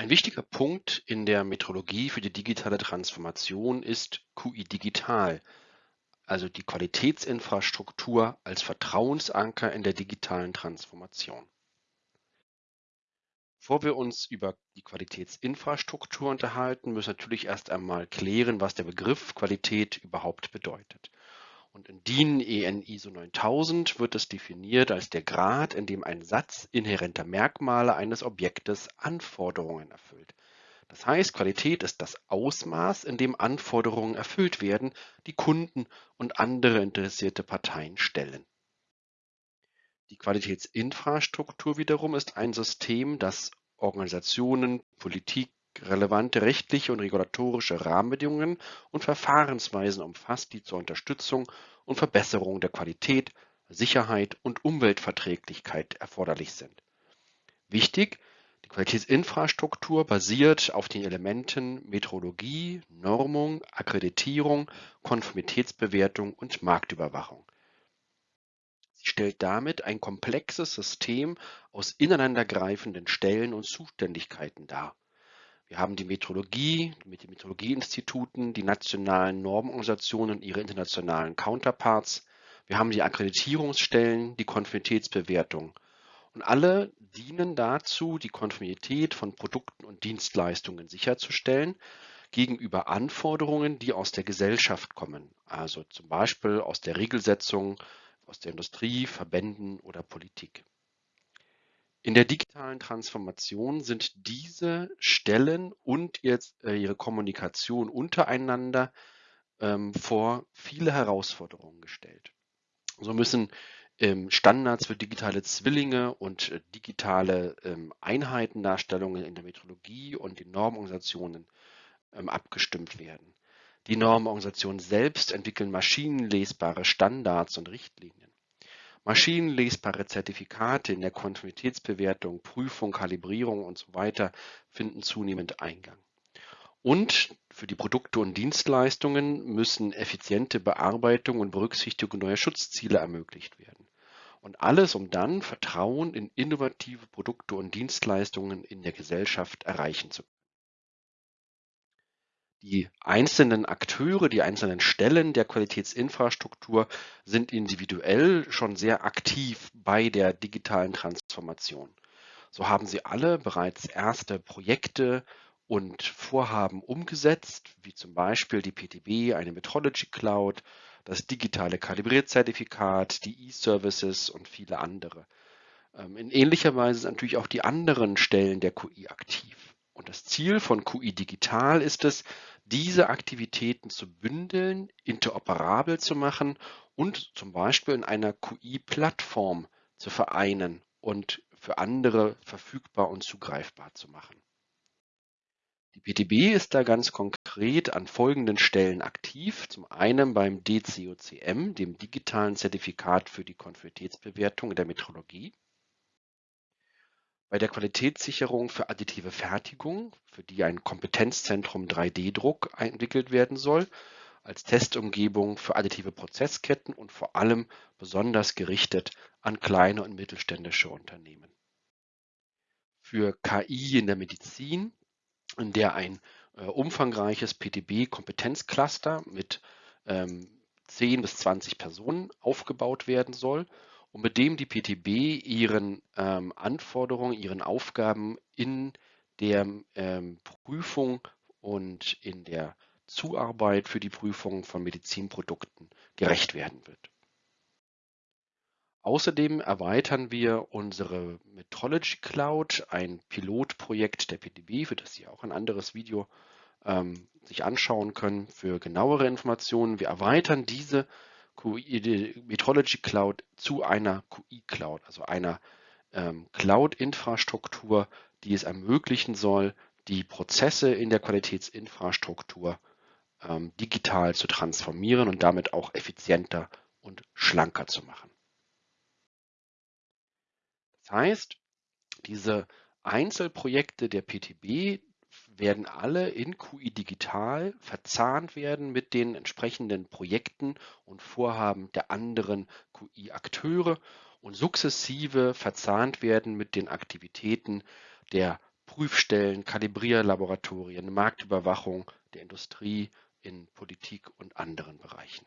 Ein wichtiger Punkt in der Metrologie für die digitale Transformation ist QI Digital, also die Qualitätsinfrastruktur als Vertrauensanker in der digitalen Transformation. Bevor wir uns über die Qualitätsinfrastruktur unterhalten, müssen wir natürlich erst einmal klären, was der Begriff Qualität überhaupt bedeutet. Und in DIN EN ISO 9000 wird es definiert als der Grad, in dem ein Satz inhärenter Merkmale eines Objektes Anforderungen erfüllt. Das heißt, Qualität ist das Ausmaß, in dem Anforderungen erfüllt werden, die Kunden und andere interessierte Parteien stellen. Die Qualitätsinfrastruktur wiederum ist ein System, das Organisationen, Politik, relevante rechtliche und regulatorische Rahmenbedingungen und Verfahrensweisen umfasst, die zur Unterstützung und Verbesserung der Qualität, Sicherheit und Umweltverträglichkeit erforderlich sind. Wichtig, die Qualitätsinfrastruktur basiert auf den Elementen Metrologie, Normung, Akkreditierung, Konformitätsbewertung und Marktüberwachung. Sie stellt damit ein komplexes System aus ineinandergreifenden Stellen und Zuständigkeiten dar. Wir haben die Metrologie mit den Metrologieinstituten, die nationalen Normorganisationen und ihre internationalen Counterparts. Wir haben die Akkreditierungsstellen, die Konformitätsbewertung. Und alle dienen dazu, die Konformität von Produkten und Dienstleistungen sicherzustellen gegenüber Anforderungen, die aus der Gesellschaft kommen, also zum Beispiel aus der Regelsetzung, aus der Industrie, Verbänden oder Politik. In der digitalen Transformation sind diese Stellen und jetzt, äh, ihre Kommunikation untereinander ähm, vor viele Herausforderungen gestellt. So müssen ähm, Standards für digitale Zwillinge und äh, digitale ähm, Einheitendarstellungen in der Metrologie und den Normorganisationen ähm, abgestimmt werden. Die Normorganisationen selbst entwickeln maschinenlesbare Standards und Richtlinien. Maschinenlesbare Zertifikate in der Konformitätsbewertung, Prüfung, Kalibrierung und so weiter finden zunehmend Eingang. Und für die Produkte und Dienstleistungen müssen effiziente Bearbeitung und Berücksichtigung neuer Schutzziele ermöglicht werden. Und alles, um dann Vertrauen in innovative Produkte und Dienstleistungen in der Gesellschaft erreichen zu können. Die einzelnen Akteure, die einzelnen Stellen der Qualitätsinfrastruktur sind individuell schon sehr aktiv bei der digitalen Transformation. So haben sie alle bereits erste Projekte und Vorhaben umgesetzt, wie zum Beispiel die PTB, eine Metrology Cloud, das digitale Kalibrierzertifikat, die E-Services und viele andere. Ähm, in ähnlicher Weise sind natürlich auch die anderen Stellen der QI aktiv. Und das Ziel von QI Digital ist es, diese Aktivitäten zu bündeln, interoperabel zu machen und zum Beispiel in einer QI-Plattform zu vereinen und für andere verfügbar und zugreifbar zu machen. Die PTB ist da ganz konkret an folgenden Stellen aktiv. Zum einen beim DCOCM, dem digitalen Zertifikat für die Konformitätsbewertung in der Metrologie. Bei der Qualitätssicherung für additive Fertigung, für die ein Kompetenzzentrum 3D-Druck entwickelt werden soll, als Testumgebung für additive Prozessketten und vor allem besonders gerichtet an kleine und mittelständische Unternehmen. Für KI in der Medizin, in der ein äh, umfangreiches PTB-Kompetenzcluster mit ähm, 10 bis 20 Personen aufgebaut werden soll und mit dem die PTB ihren ähm, Anforderungen, ihren Aufgaben in der ähm, Prüfung und in der Zuarbeit für die Prüfung von Medizinprodukten gerecht werden wird. Außerdem erweitern wir unsere Metrology Cloud, ein Pilotprojekt der PTB, für das Sie auch ein anderes Video ähm, sich anschauen können für genauere Informationen. Wir erweitern diese Metrology Cloud zu einer QI Cloud, also einer ähm, Cloud-Infrastruktur, die es ermöglichen soll, die Prozesse in der Qualitätsinfrastruktur ähm, digital zu transformieren und damit auch effizienter und schlanker zu machen. Das heißt, diese Einzelprojekte der PTB werden alle in QI Digital verzahnt werden mit den entsprechenden Projekten und Vorhaben der anderen QI-Akteure und sukzessive verzahnt werden mit den Aktivitäten der Prüfstellen, Kalibrierlaboratorien, Marktüberwachung der Industrie, in Politik und anderen Bereichen.